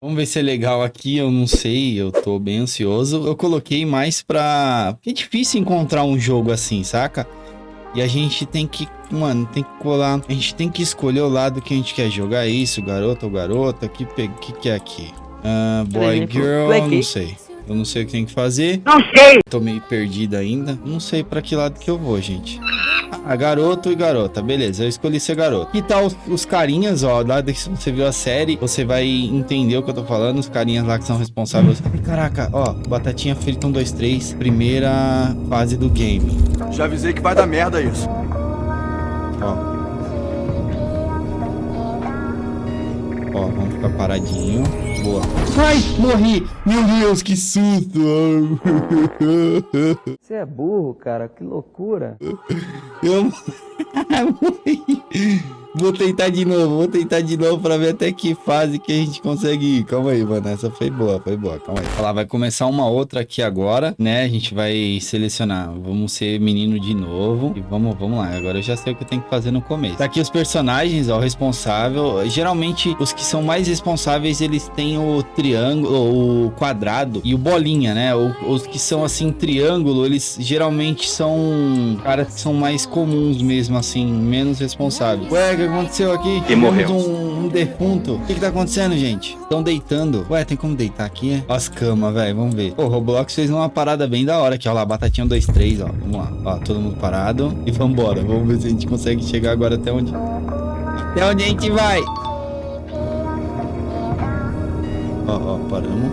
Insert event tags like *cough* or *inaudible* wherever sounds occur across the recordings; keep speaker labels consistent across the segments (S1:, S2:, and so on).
S1: Vamos ver se é legal aqui, eu não sei, eu tô bem ansioso. Eu coloquei mais pra... É difícil encontrar um jogo assim, saca? E a gente tem que, mano, tem que colar... A gente tem que escolher o lado que a gente quer jogar isso, garoto ou garota, o que, que, que é aqui? Uh, boy, girl, não sei. Eu não sei o que tem que fazer.
S2: Não sei!
S1: Tô meio perdido ainda. Não sei pra que lado que eu vou, gente. Ah, garoto e garota. Beleza, eu escolhi ser garoto. Que tal os, os carinhas, ó, lá que você viu a série, você vai entender o que eu tô falando. Os carinhas lá que são responsáveis. Ai, caraca, ó, Batatinha frita 1, 2, 3. Primeira fase do game.
S3: Já avisei que vai dar merda isso.
S1: Ó. Ó, vamos ficar paradinho. Boa. Ai, morri! Meu Deus, que susto! *laughs*
S4: Você é burro, cara. Que loucura.
S1: Eu morri. Vou tentar de novo, vou tentar de novo pra ver até que fase que a gente consegue ir. Calma aí, mano. Essa foi boa, foi boa. Calma aí. Olha lá, vai começar uma outra aqui agora, né? A gente vai selecionar. Vamos ser menino de novo. E vamos, vamos lá. Agora eu já sei o que eu tenho que fazer no começo. Tá aqui os personagens, ó, o responsável. Geralmente, os que são mais responsáveis, eles têm o triângulo, o quadrado e o bolinha, né? Os que são, assim, triângulo, eles geralmente são caras que são mais comuns mesmo, assim, menos responsáveis. Ué, que aconteceu aqui?
S3: E morreu.
S1: Um, um defunto. O que que tá acontecendo, gente? Estão deitando. Ué, tem como deitar aqui, é? Ó as camas, velho. Vamos ver. O Roblox fez uma parada bem da hora aqui, ó lá. Batatinha 2, 3, ó. Vamos lá. Ó, todo mundo parado. E vambora. Vamos ver se a gente consegue chegar agora até onde... Até onde a gente vai. Ó, ó, paramos.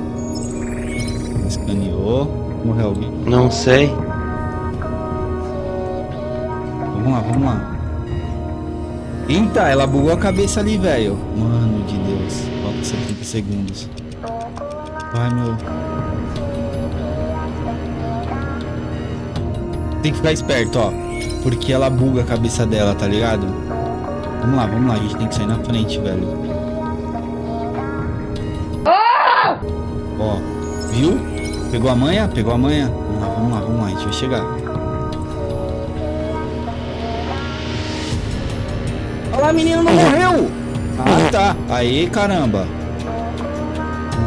S1: Escaneou. Morreu alguém?
S4: Não sei.
S1: Vamos lá, vamos lá. Eita, ela bugou a cabeça ali, velho. Mano de Deus. Falta 70 segundos. Vai, meu. Tem que ficar esperto, ó. Porque ela buga a cabeça dela, tá ligado? Vamos lá, vamos lá. A gente tem que sair na frente, velho. Ó, viu? Pegou a manha? Pegou a manha? Vamos lá, vamos lá, vamos lá. A gente vai chegar. Olha lá, menino não morreu. Ah, tá. Aí, caramba.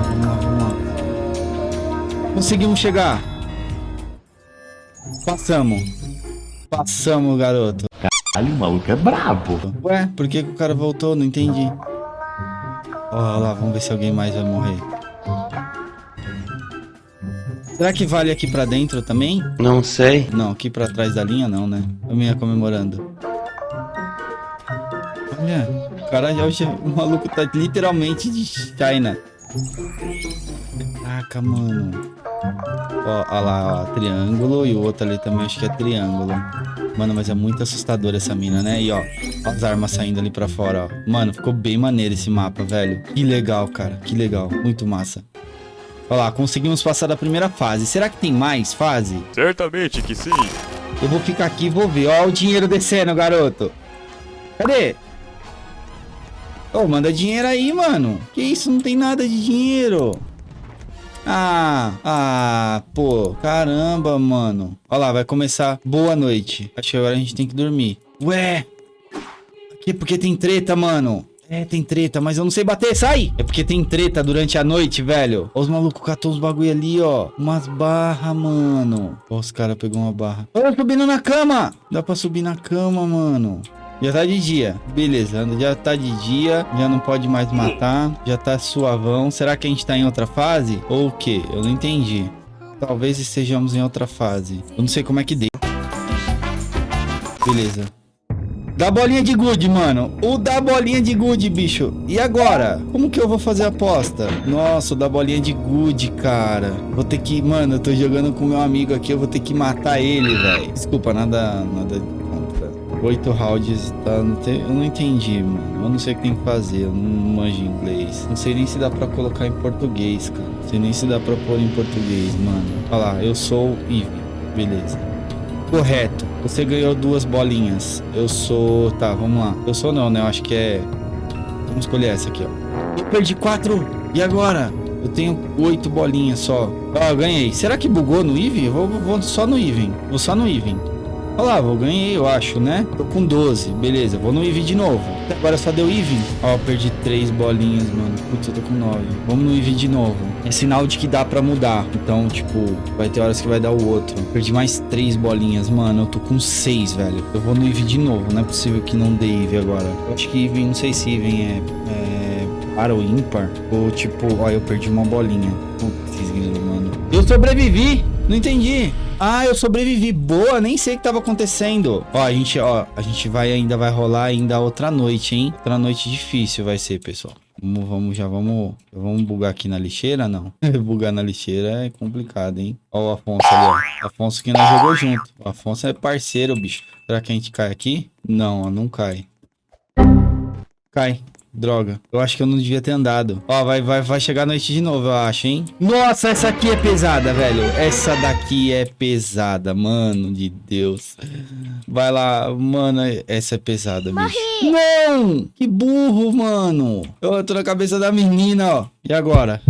S1: Vamos lá, vamos lá. Conseguimos chegar. Passamos. Passamos, garoto.
S4: Caralho, o maluco é brabo.
S1: Ué, por que, que o cara voltou? Não entendi. Olha lá, vamos ver se alguém mais vai morrer. Será que vale aqui pra dentro também?
S4: Não sei.
S1: Não, aqui pra trás da linha não, né? Eu me ia comemorando. Olha, o cara já, o *laughs* maluco tá literalmente de China. Caraca, mano. Ó, ó lá, ó, triângulo e o outro ali também acho que é triângulo. Mano, mas é muito assustador essa mina, né? E ó, ó as armas saindo ali pra fora, ó. Mano, ficou bem maneiro esse mapa, velho. Que legal, cara. Que legal. Muito massa. Olha lá, conseguimos passar da primeira fase. Será que tem mais fase?
S3: Certamente que sim.
S1: Eu vou ficar aqui e vou ver. Ó o dinheiro descendo, garoto. Cadê? Ô, oh, manda dinheiro aí, mano. Que isso? Não tem nada de dinheiro. Ah, ah, pô. Caramba, mano. Olha lá, vai começar. Boa noite. Acho que agora a gente tem que dormir. Ué. Aqui porque tem treta, mano. É, tem treta, mas eu não sei bater, sai! É porque tem treta durante a noite, velho. Ó, os malucos catou os bagulho ali, ó. Umas barras, mano. Ó, os caras pegou uma barra. Ó, subindo na cama! Dá pra subir na cama, mano. Já tá de dia. Beleza, já tá de dia. Já não pode mais matar. Já tá suavão. Será que a gente tá em outra fase? Ou o quê? Eu não entendi. Talvez estejamos em outra fase. Eu não sei como é que deu. Beleza. Da bolinha de good, mano. O da bolinha de good, bicho. E agora? Como que eu vou fazer a aposta? Nossa, o da bolinha de good, cara. Vou ter que... Mano, eu tô jogando com meu amigo aqui. Eu vou ter que matar ele, velho. Desculpa, nada... Nada Oito rounds, tá? Tem, eu não entendi, mano. Eu não sei o que tem que fazer. Eu não manjo inglês. Não sei nem se dá pra colocar em português, cara. Não sei nem se dá pra pôr em português, mano. Olha lá, eu sou Eve. Beleza. Correto. Você ganhou duas bolinhas. Eu sou... Tá, vamos lá. Eu sou não, né? Eu acho que é... Vamos escolher essa aqui, ó. Eu perdi quatro. E agora? Eu tenho oito bolinhas só. Ó, ganhei. Será que bugou no Even? Eu vou, vou só no Even. Vou só no Even. Lá, eu ganhei, eu acho, né? Tô com 12. Beleza, vou no Eevee de novo. Agora só deu Eevee. Ó, perdi 3 bolinhas, mano. Putz, eu tô com 9. Vamos no Eevee de novo. É sinal de que dá pra mudar. Então, tipo, vai ter horas que vai dar o outro. Perdi mais 3 bolinhas, mano. Eu tô com 6, velho. Eu vou no Eevee de novo. Não é possível que não dê Eevee agora. Eu acho que Eevee, não sei se Eevee é... é... Para o ímpar? Ou tipo, ó, eu perdi uma bolinha. Putz, mano. Eu sobrevivi! Não entendi. Ah, eu sobrevivi. Boa, nem sei o que tava acontecendo. Ó, a gente, ó, a gente vai ainda vai rolar ainda outra noite, hein? Outra noite difícil vai ser, pessoal. Vamos, vamos já vamos, vamos bugar aqui na lixeira, não? *laughs* bugar na lixeira é complicado, hein? Ó o Afonso ali, ó. Afonso que nós jogou junto. O Afonso é parceiro, bicho. Será que a gente cai aqui? Não, ó, não cai. Cai. Droga. Eu acho que eu não devia ter andado. Ó, vai, vai, vai chegar a noite de novo, eu acho, hein? Nossa, essa aqui é pesada, velho. Essa daqui é pesada, mano de Deus. Vai lá, mano, essa é pesada, bicho. Não! Que burro, mano. Eu tô na cabeça da menina, ó. E agora?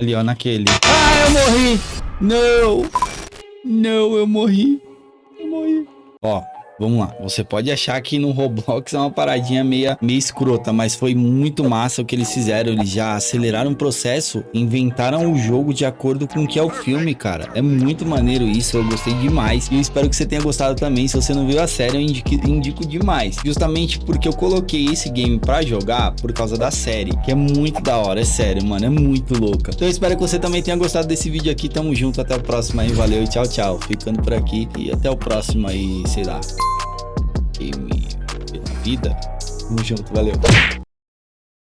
S1: Ali, ó, naquele. Ah, eu morri! Não! Não, eu morri. Eu morri. Ó, Vamos lá, você pode achar que no Roblox é uma paradinha meia, meio escrota, mas foi muito massa o que eles fizeram. Eles já aceleraram o processo, inventaram o jogo de acordo com o que é o filme, cara. É muito maneiro isso, eu gostei demais. E eu espero que você tenha gostado também. Se você não viu a série, eu indico, indico demais. Justamente porque eu coloquei esse game pra jogar por causa da série, que é muito da hora, é sério, mano, é muito louca. Então eu espero que você também tenha gostado desse vídeo aqui. Tamo junto, até o próximo aí, valeu e tchau, tchau. Ficando por aqui e até o próximo aí, sei lá game pela vida. Tamo junto, valeu.